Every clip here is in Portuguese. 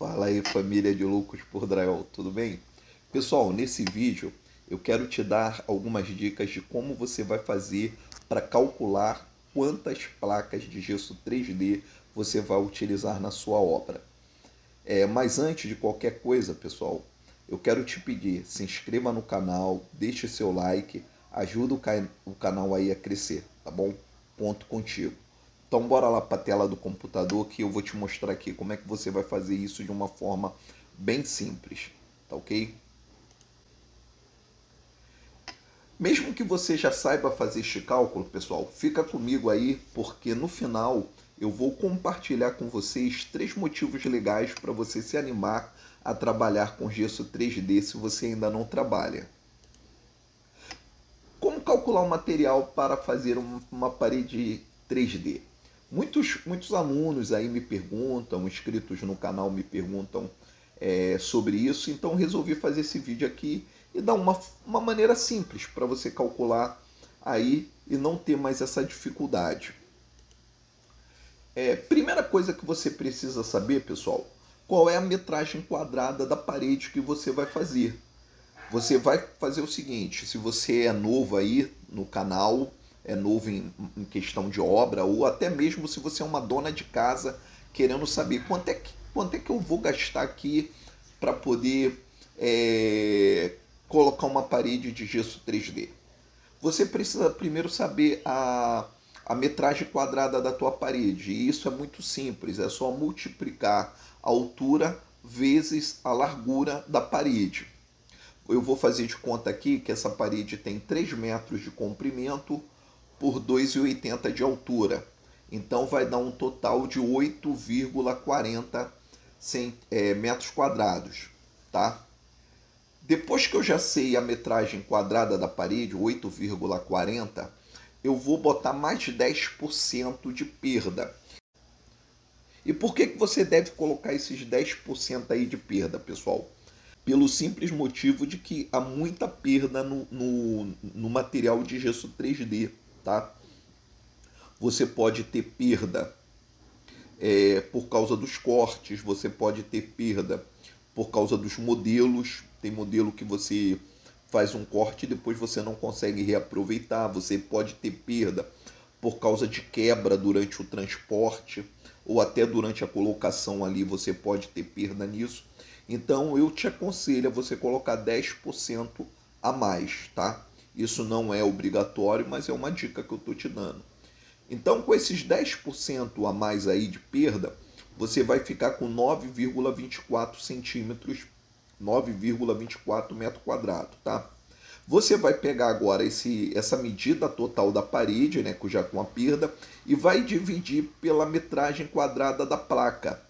Fala aí família de loucos por drywall, tudo bem? Pessoal, nesse vídeo eu quero te dar algumas dicas de como você vai fazer para calcular quantas placas de gesso 3D você vai utilizar na sua obra. É, mas antes de qualquer coisa, pessoal, eu quero te pedir, se inscreva no canal, deixe seu like, ajuda o, ca o canal aí a crescer, tá bom? Ponto contigo. Então bora lá para a tela do computador que eu vou te mostrar aqui como é que você vai fazer isso de uma forma bem simples, tá ok? Mesmo que você já saiba fazer este cálculo, pessoal, fica comigo aí, porque no final eu vou compartilhar com vocês três motivos legais para você se animar a trabalhar com gesso 3D se você ainda não trabalha. Como calcular o material para fazer uma parede 3D? Muitos, muitos alunos aí me perguntam, inscritos no canal me perguntam é, sobre isso, então resolvi fazer esse vídeo aqui e dar uma, uma maneira simples para você calcular aí e não ter mais essa dificuldade. É, primeira coisa que você precisa saber, pessoal, qual é a metragem quadrada da parede que você vai fazer. Você vai fazer o seguinte, se você é novo aí no canal, é novo em, em, questão de obra, ou até mesmo se você é uma dona de casa querendo saber quanto é que, quanto é que eu vou gastar aqui para poder é, colocar uma parede de gesso 3D. Você precisa primeiro saber a, a metragem quadrada da tua parede, e isso é muito simples, é só multiplicar a altura vezes a largura da parede. Eu vou fazer de conta aqui que essa parede tem 3 metros de comprimento, por 2,80 de altura. Então vai dar um total de 8,40 é, metros quadrados, tá? Depois que eu já sei a metragem quadrada da parede, 8,40, eu vou botar mais de 10% de perda. E por que, que você deve colocar esses 10% aí de perda, pessoal? Pelo simples motivo de que há muita perda no, no, no material de gesso 3D tá? Você pode ter perda é, por causa dos cortes, você pode ter perda por causa dos modelos. Tem modelo que você faz um corte e depois você não consegue reaproveitar. Você pode ter perda por causa de quebra durante o transporte ou até durante a colocação ali você pode ter perda nisso. Então eu te aconselho a você colocar 10% a mais, tá? Isso não é obrigatório, mas é uma dica que eu estou te dando. Então, com esses 10% a mais aí de perda, você vai ficar com 9,24 centímetros, 9,24 metro quadrado, tá? Você vai pegar agora esse, essa medida total da parede, né, já com a perda, e vai dividir pela metragem quadrada da placa.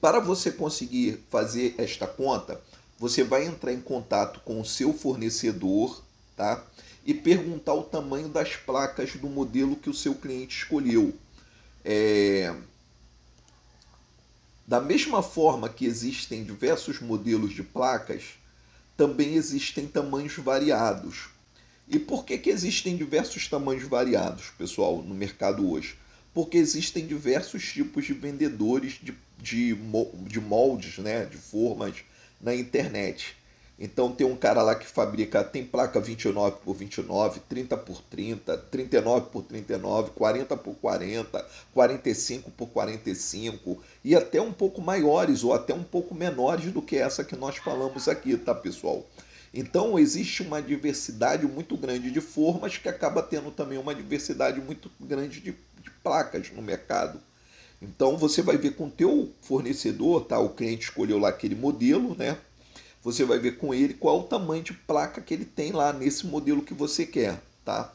Para você conseguir fazer esta conta, você vai entrar em contato com o seu fornecedor tá? E perguntar o tamanho das placas do modelo que o seu cliente escolheu. É... Da mesma forma que existem diversos modelos de placas, também existem tamanhos variados. E por que, que existem diversos tamanhos variados, pessoal, no mercado hoje? Porque existem diversos tipos de vendedores de, de, de moldes, né, de formas na internet. Então tem um cara lá que fabrica, tem placa 29 por 29, 30 por 30, 39 por 39, 40 por 40, 45 por 45 e até um pouco maiores ou até um pouco menores do que essa que nós falamos aqui, tá pessoal? Então existe uma diversidade muito grande de formas que acaba tendo também uma diversidade muito grande de, de placas no mercado. Então você vai ver com o teu fornecedor, tá? O cliente escolheu lá aquele modelo, né? Você vai ver com ele qual o tamanho de placa que ele tem lá nesse modelo que você quer, tá?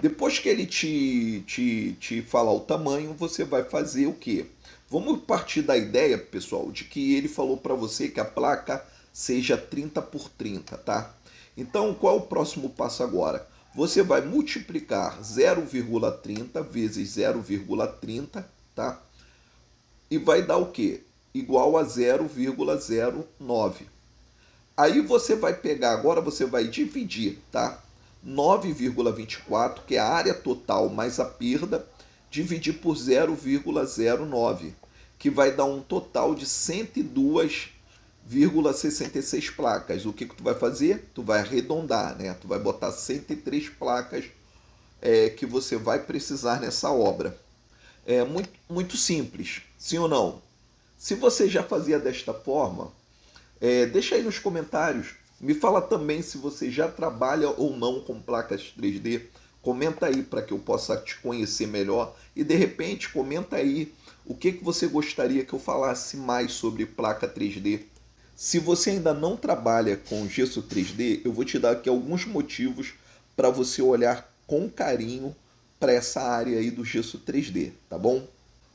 Depois que ele te, te, te falar o tamanho, você vai fazer o quê? Vamos partir da ideia, pessoal, de que ele falou para você que a placa seja 30 por 30, tá? Então, qual é o próximo passo agora? Você vai multiplicar 0,30 vezes 0,30, tá? E vai dar o quê? Igual a 0,09. Aí você vai pegar, agora você vai dividir, tá? 9,24, que é a área total mais a perda, dividir por 0,09. que vai dar um total de 102,66 placas. O que, que tu vai fazer? Tu vai arredondar, né? Tu vai botar 103 placas é, que você vai precisar nessa obra. É muito, muito simples, sim ou não? Se você já fazia desta forma, é, deixa aí nos comentários. Me fala também se você já trabalha ou não com placas 3D. Comenta aí para que eu possa te conhecer melhor. E de repente, comenta aí o que, que você gostaria que eu falasse mais sobre placa 3D. Se você ainda não trabalha com gesso 3D, eu vou te dar aqui alguns motivos para você olhar com carinho para essa área aí do gesso 3D, tá bom?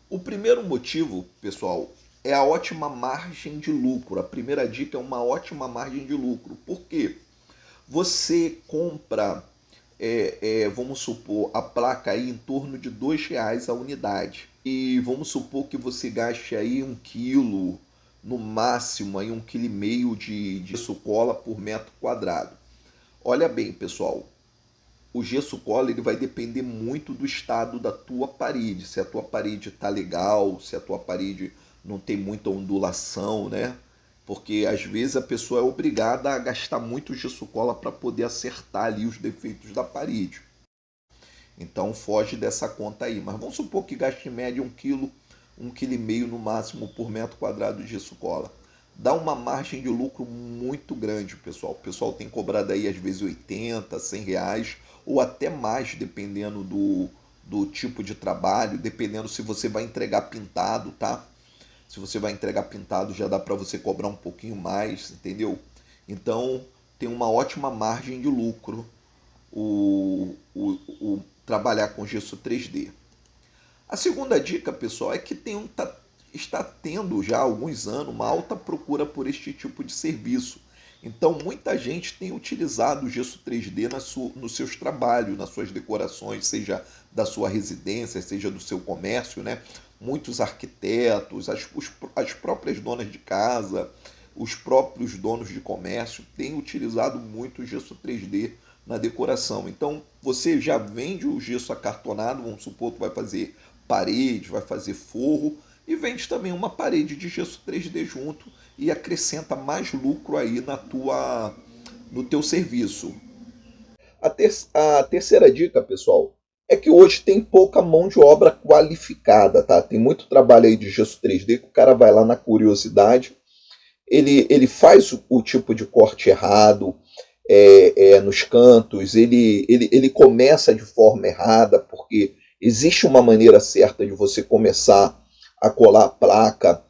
O primeiro motivo, pessoal, é a ótima margem de lucro. A primeira dica é uma ótima margem de lucro. Por quê? Você compra, é, é, vamos supor, a placa aí em torno de dois reais a unidade. E vamos supor que você gaste aí um quilo, no máximo aí um quilo e meio de, de cola por metro quadrado. Olha bem, pessoal, o gesso cola ele vai depender muito do estado da tua parede. Se a tua parede está legal, se a tua parede não tem muita ondulação, né? Porque às vezes a pessoa é obrigada a gastar muito gesso cola para poder acertar ali os defeitos da parede. Então foge dessa conta aí. Mas vamos supor que gaste em média um quilo, um quilo e meio no máximo por metro quadrado de gesso cola. Dá uma margem de lucro muito grande, pessoal. O pessoal tem cobrado aí às vezes 80, 100 reais ou até mais, dependendo do, do tipo de trabalho, dependendo se você vai entregar pintado, tá? Se você vai entregar pintado, já dá para você cobrar um pouquinho mais, entendeu? Então, tem uma ótima margem de lucro o, o, o trabalhar com gesso 3D. A segunda dica, pessoal, é que tem um, tá, está tendo já há alguns anos uma alta procura por este tipo de serviço. Então, muita gente tem utilizado o gesso 3D na sua, nos seus trabalhos, nas suas decorações, seja da sua residência, seja do seu comércio, né? Muitos arquitetos, as, os, as próprias donas de casa, os próprios donos de comércio têm utilizado muito o gesso 3D na decoração. Então você já vende o gesso acartonado, vamos supor que vai fazer parede, vai fazer forro, e vende também uma parede de gesso 3D junto e acrescenta mais lucro aí na tua, no teu serviço. A, ter a terceira dica, pessoal, é que hoje tem pouca mão de obra qualificada, tá? Tem muito trabalho aí de gesso 3D que o cara vai lá na curiosidade, ele, ele faz o, o tipo de corte errado é, é, nos cantos, ele, ele, ele começa de forma errada, porque existe uma maneira certa de você começar a colar a placa,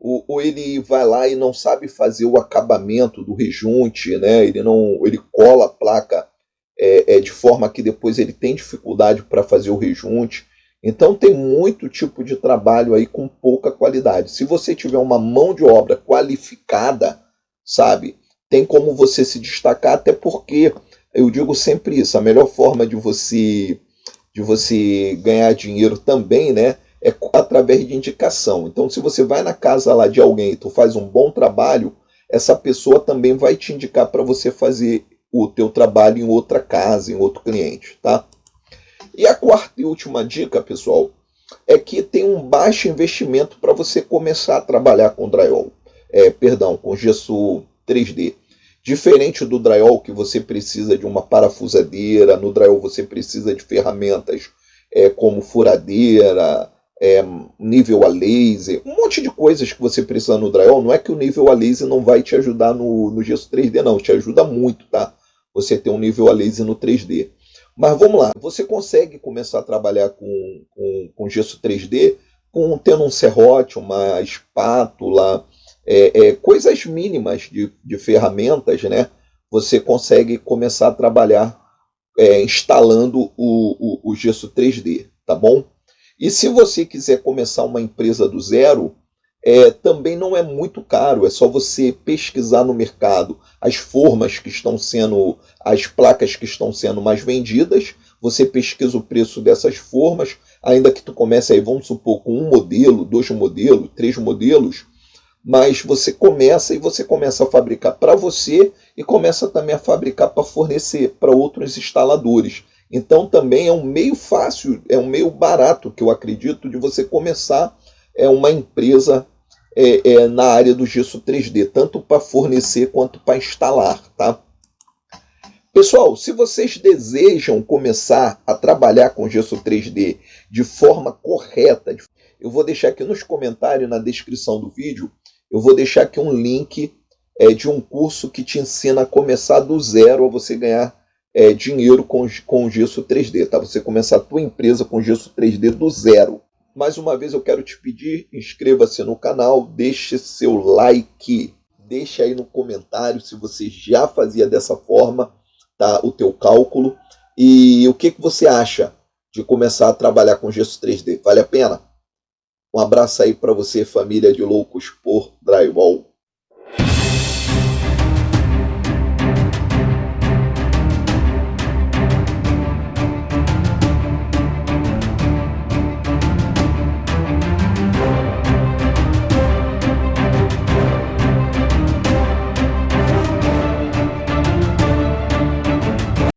ou, ou ele vai lá e não sabe fazer o acabamento do rejunte, né? ele, não, ele cola a placa é, é, de forma que depois ele tem dificuldade para fazer o rejunte. Então tem muito tipo de trabalho aí com pouca qualidade. Se você tiver uma mão de obra qualificada, sabe, tem como você se destacar, até porque eu digo sempre isso, a melhor forma de você de você ganhar dinheiro também, né, é através de indicação. Então, se você vai na casa lá de alguém e tu faz um bom trabalho, essa pessoa também vai te indicar para você fazer o teu trabalho em outra casa, em outro cliente, tá? E a quarta e última dica, pessoal, é que tem um baixo investimento para você começar a trabalhar com drywall, é, perdão, com gesso 3D. Diferente do drywall que você precisa de uma parafusadeira, no drywall você precisa de ferramentas é, como furadeira, é, nível a laser, um monte de coisas que você precisa no drywall. Não é que o nível a laser não vai te ajudar no, no gesso 3D, não, te ajuda muito, tá? Você ter um nível a laser no 3D. Mas vamos lá, você consegue começar a trabalhar com, com, com gesso 3D com, tendo um serrote, uma espátula, é, é, coisas mínimas de, de ferramentas, né? Você consegue começar a trabalhar é, instalando o, o, o gesso 3D, tá bom? E se você quiser começar uma empresa do zero, é, também não é muito caro, é só você pesquisar no mercado as formas que estão sendo, as placas que estão sendo mais vendidas, você pesquisa o preço dessas formas, ainda que tu comece aí, vamos supor, com um modelo, dois modelos, três modelos, mas você começa e você começa a fabricar para você e começa também a fabricar para fornecer para outros instaladores. Então também é um meio fácil, é um meio barato que eu acredito de você começar é uma empresa é, é, na área do gesso 3D, tanto para fornecer quanto para instalar, tá? Pessoal, se vocês desejam começar a trabalhar com gesso 3D de forma correta, eu vou deixar aqui nos comentários, na descrição do vídeo, eu vou deixar aqui um link é, de um curso que te ensina a começar do zero a você ganhar é, dinheiro com, com gesso 3D, tá? Você começar a tua empresa com gesso 3D do zero. Mais uma vez eu quero te pedir, inscreva-se no canal, deixe seu like, deixe aí no comentário se você já fazia dessa forma tá, o teu cálculo e o que, que você acha de começar a trabalhar com gesso 3D. Vale a pena? Um abraço aí para você, família de loucos por drywall.